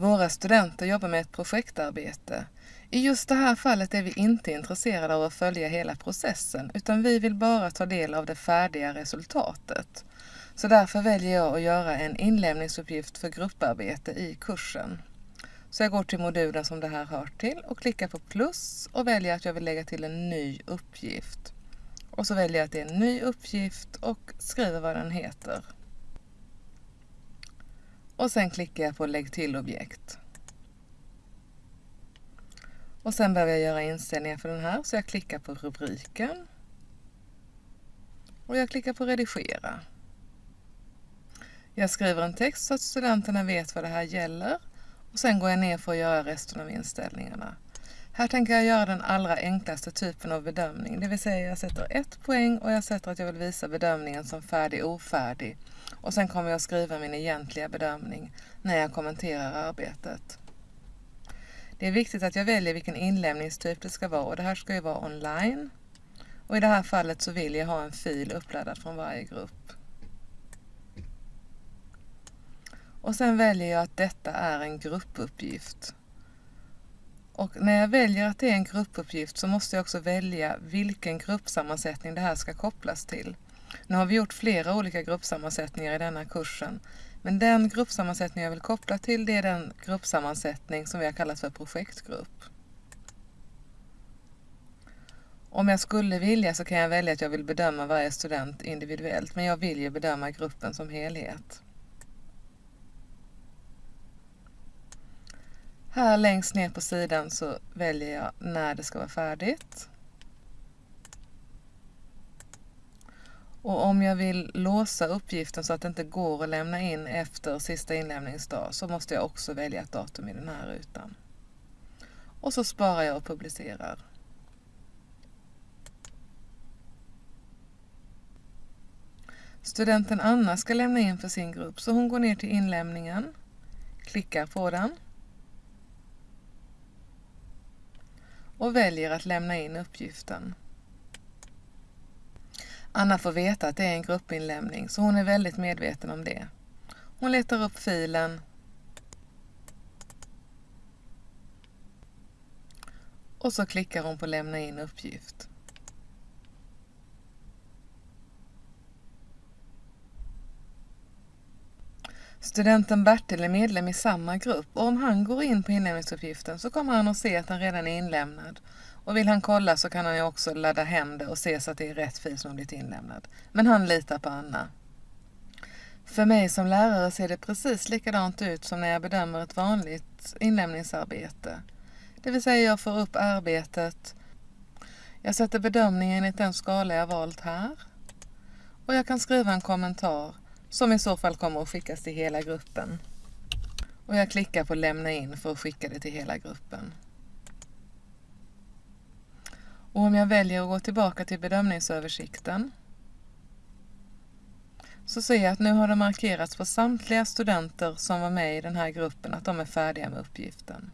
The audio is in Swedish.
Våra studenter jobbar med ett projektarbete. I just det här fallet är vi inte intresserade av att följa hela processen utan vi vill bara ta del av det färdiga resultatet. Så därför väljer jag att göra en inlämningsuppgift för grupparbete i kursen. Så jag går till modulen som det här hör till och klickar på plus och väljer att jag vill lägga till en ny uppgift. Och så väljer jag att det är en ny uppgift och skriver vad den heter. Och sen klickar jag på lägg till objekt. Och sen behöver jag göra inställningar för den här så jag klickar på rubriken. Och jag klickar på redigera. Jag skriver en text så att studenterna vet vad det här gäller och sen går jag ner för att göra resten av inställningarna. Här tänker jag göra den allra enklaste typen av bedömning, det vill säga jag sätter ett poäng och jag sätter att jag vill visa bedömningen som färdig ofärdig. Och sen kommer jag skriva min egentliga bedömning när jag kommenterar arbetet. Det är viktigt att jag väljer vilken inlämningstyp det ska vara och det här ska ju vara online. Och i det här fallet så vill jag ha en fil uppladdad från varje grupp. Och sen väljer jag att detta är en gruppuppgift. Och när jag väljer att det är en gruppuppgift så måste jag också välja vilken gruppsammansättning det här ska kopplas till. Nu har vi gjort flera olika gruppsammansättningar i denna kursen. Men den gruppsammansättning jag vill koppla till det är den gruppsammansättning som vi har kallat för projektgrupp. Om jag skulle vilja så kan jag välja att jag vill bedöma varje student individuellt men jag vill ju bedöma gruppen som helhet. Här längst ner på sidan så väljer jag när det ska vara färdigt. Och om jag vill låsa uppgiften så att det inte går att lämna in efter sista inlämningsdag så måste jag också välja ett datum i den här rutan. Och så sparar jag och publicerar. Studenten Anna ska lämna in för sin grupp så hon går ner till inlämningen, klickar på den och väljer att lämna in uppgiften. Anna får veta att det är en gruppinlämning så hon är väldigt medveten om det. Hon letar upp filen och så klickar hon på lämna in uppgift. Studenten Bertil är medlem i samma grupp och om han går in på inlämningsuppgiften så kommer han att se att den redan är inlämnad. Och vill han kolla så kan han ju också ladda hem det och se så att det är rätt fil som har blivit inlämnad. Men han litar på Anna. För mig som lärare ser det precis likadant ut som när jag bedömer ett vanligt inlämningsarbete. Det vill säga jag får upp arbetet, jag sätter bedömningen enligt den skala jag valt här och jag kan skriva en kommentar som i så fall kommer att skickas till hela gruppen. Och jag klickar på lämna in för att skicka det till hela gruppen. Och om jag väljer att gå tillbaka till bedömningsöversikten så ser jag att nu har det markerats på samtliga studenter som var med i den här gruppen att de är färdiga med uppgiften.